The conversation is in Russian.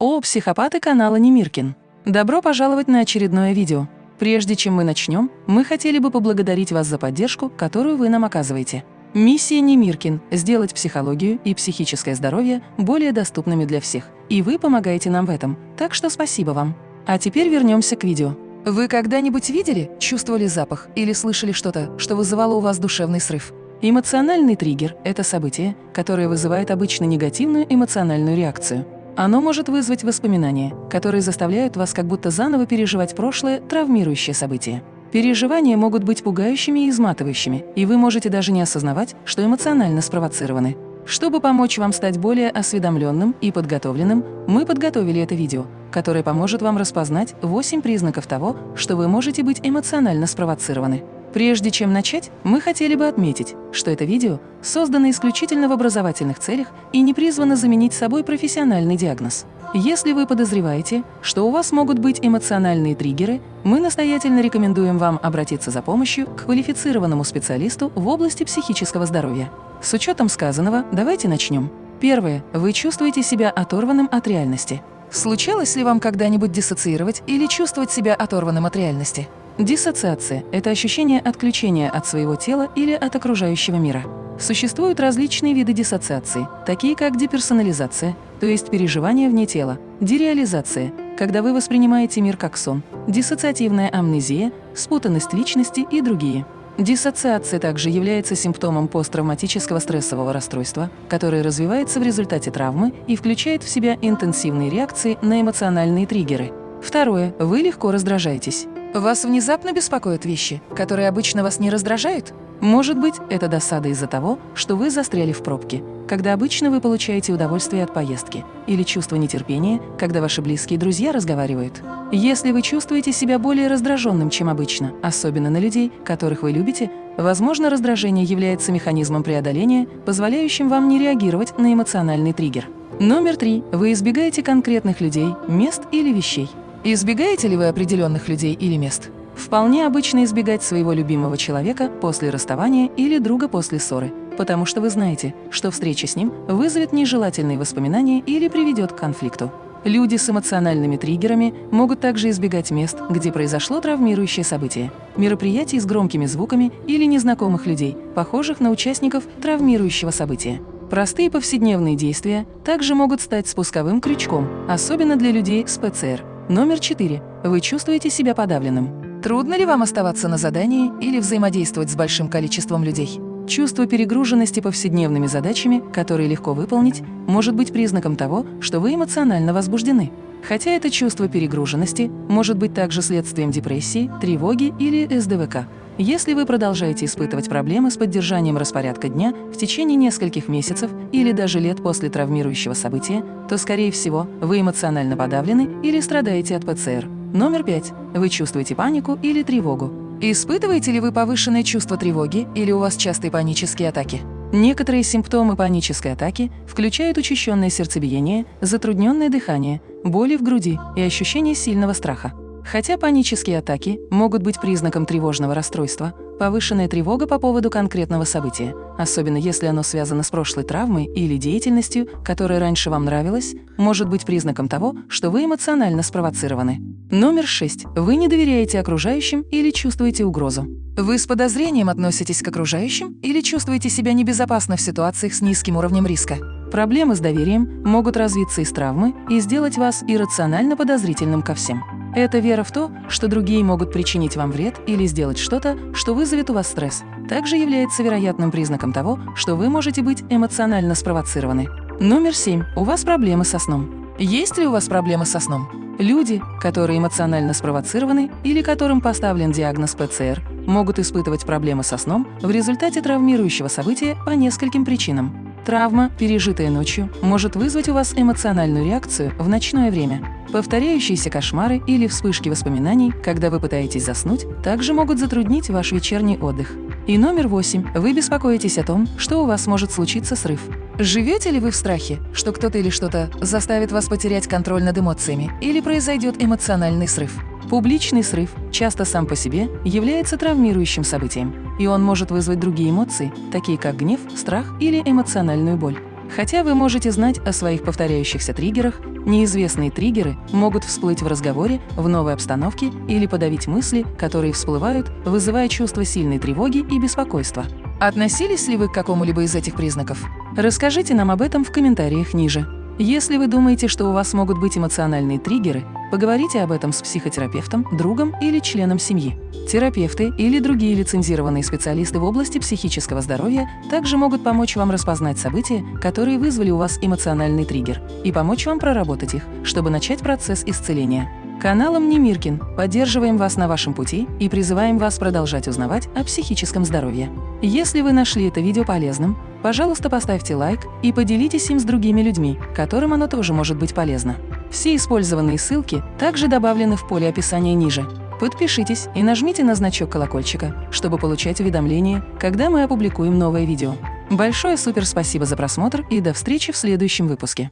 О, психопаты канала Немиркин! Добро пожаловать на очередное видео. Прежде чем мы начнем, мы хотели бы поблагодарить вас за поддержку, которую вы нам оказываете. Миссия Немиркин – сделать психологию и психическое здоровье более доступными для всех. И вы помогаете нам в этом, так что спасибо вам. А теперь вернемся к видео. Вы когда-нибудь видели, чувствовали запах или слышали что-то, что вызывало у вас душевный срыв? Эмоциональный триггер – это событие, которое вызывает обычно негативную эмоциональную реакцию. Оно может вызвать воспоминания, которые заставляют вас как будто заново переживать прошлое, травмирующее событие. Переживания могут быть пугающими и изматывающими, и вы можете даже не осознавать, что эмоционально спровоцированы. Чтобы помочь вам стать более осведомленным и подготовленным, мы подготовили это видео, которое поможет вам распознать 8 признаков того, что вы можете быть эмоционально спровоцированы. Прежде чем начать, мы хотели бы отметить, что это видео создано исключительно в образовательных целях и не призвано заменить собой профессиональный диагноз. Если вы подозреваете, что у вас могут быть эмоциональные триггеры, мы настоятельно рекомендуем вам обратиться за помощью к квалифицированному специалисту в области психического здоровья. С учетом сказанного, давайте начнем. Первое. Вы чувствуете себя оторванным от реальности. Случалось ли вам когда-нибудь диссоциировать или чувствовать себя оторванным от реальности? Диссоциация – это ощущение отключения от своего тела или от окружающего мира. Существуют различные виды диссоциации, такие как деперсонализация, то есть переживание вне тела, дереализация, когда вы воспринимаете мир как сон, диссоциативная амнезия, спутанность личности и другие. Диссоциация также является симптомом посттравматического стрессового расстройства, которое развивается в результате травмы и включает в себя интенсивные реакции на эмоциональные триггеры. Второе. Вы легко раздражаетесь. Вас внезапно беспокоят вещи, которые обычно вас не раздражают? Может быть, это досада из-за того, что вы застряли в пробке, когда обычно вы получаете удовольствие от поездки, или чувство нетерпения, когда ваши близкие друзья разговаривают. Если вы чувствуете себя более раздраженным, чем обычно, особенно на людей, которых вы любите, возможно, раздражение является механизмом преодоления, позволяющим вам не реагировать на эмоциональный триггер. Номер три. Вы избегаете конкретных людей, мест или вещей. Избегаете ли вы определенных людей или мест? Вполне обычно избегать своего любимого человека после расставания или друга после ссоры, потому что вы знаете, что встреча с ним вызовет нежелательные воспоминания или приведет к конфликту. Люди с эмоциональными триггерами могут также избегать мест, где произошло травмирующее событие, мероприятий с громкими звуками или незнакомых людей, похожих на участников травмирующего события. Простые повседневные действия также могут стать спусковым крючком, особенно для людей с ПЦР, Номер 4. Вы чувствуете себя подавленным. Трудно ли вам оставаться на задании или взаимодействовать с большим количеством людей? Чувство перегруженности повседневными задачами, которые легко выполнить, может быть признаком того, что вы эмоционально возбуждены. Хотя это чувство перегруженности может быть также следствием депрессии, тревоги или СДВК. Если вы продолжаете испытывать проблемы с поддержанием распорядка дня в течение нескольких месяцев или даже лет после травмирующего события, то, скорее всего, вы эмоционально подавлены или страдаете от ПЦР. Номер пять. Вы чувствуете панику или тревогу. Испытываете ли вы повышенное чувство тревоги или у вас частые панические атаки? Некоторые симптомы панической атаки включают учащенное сердцебиение, затрудненное дыхание, боли в груди и ощущение сильного страха. Хотя панические атаки могут быть признаком тревожного расстройства, повышенная тревога по поводу конкретного события, особенно если оно связано с прошлой травмой или деятельностью, которая раньше вам нравилась, может быть признаком того, что вы эмоционально спровоцированы. Номер 6. Вы не доверяете окружающим или чувствуете угрозу. Вы с подозрением относитесь к окружающим или чувствуете себя небезопасно в ситуациях с низким уровнем риска? Проблемы с доверием могут развиться из травмы и сделать вас иррационально подозрительным ко всем. Это вера в то, что другие могут причинить вам вред или сделать что-то, что вызовет у вас стресс, также является вероятным признаком того, что вы можете быть эмоционально спровоцированы. Номер семь. У вас проблемы со сном. Есть ли у вас проблемы со сном? Люди, которые эмоционально спровоцированы или которым поставлен диагноз ПЦР, могут испытывать проблемы со сном в результате травмирующего события по нескольким причинам. Травма, пережитая ночью, может вызвать у вас эмоциональную реакцию в ночное время. Повторяющиеся кошмары или вспышки воспоминаний, когда вы пытаетесь заснуть, также могут затруднить ваш вечерний отдых. И номер восемь. Вы беспокоитесь о том, что у вас может случиться срыв. Живете ли вы в страхе, что кто-то или что-то заставит вас потерять контроль над эмоциями или произойдет эмоциональный срыв? Публичный срыв, часто сам по себе, является травмирующим событием, и он может вызвать другие эмоции, такие как гнев, страх или эмоциональную боль. Хотя вы можете знать о своих повторяющихся триггерах, неизвестные триггеры могут всплыть в разговоре, в новой обстановке или подавить мысли, которые всплывают, вызывая чувство сильной тревоги и беспокойства. Относились ли вы к какому-либо из этих признаков? Расскажите нам об этом в комментариях ниже. Если вы думаете, что у вас могут быть эмоциональные триггеры, поговорите об этом с психотерапевтом, другом или членом семьи. Терапевты или другие лицензированные специалисты в области психического здоровья также могут помочь вам распознать события, которые вызвали у вас эмоциональный триггер, и помочь вам проработать их, чтобы начать процесс исцеления. Каналом Немиркин поддерживаем вас на вашем пути и призываем вас продолжать узнавать о психическом здоровье. Если вы нашли это видео полезным, пожалуйста, поставьте лайк и поделитесь им с другими людьми, которым оно тоже может быть полезно. Все использованные ссылки также добавлены в поле описания ниже. Подпишитесь и нажмите на значок колокольчика, чтобы получать уведомления, когда мы опубликуем новое видео. Большое супер спасибо за просмотр и до встречи в следующем выпуске.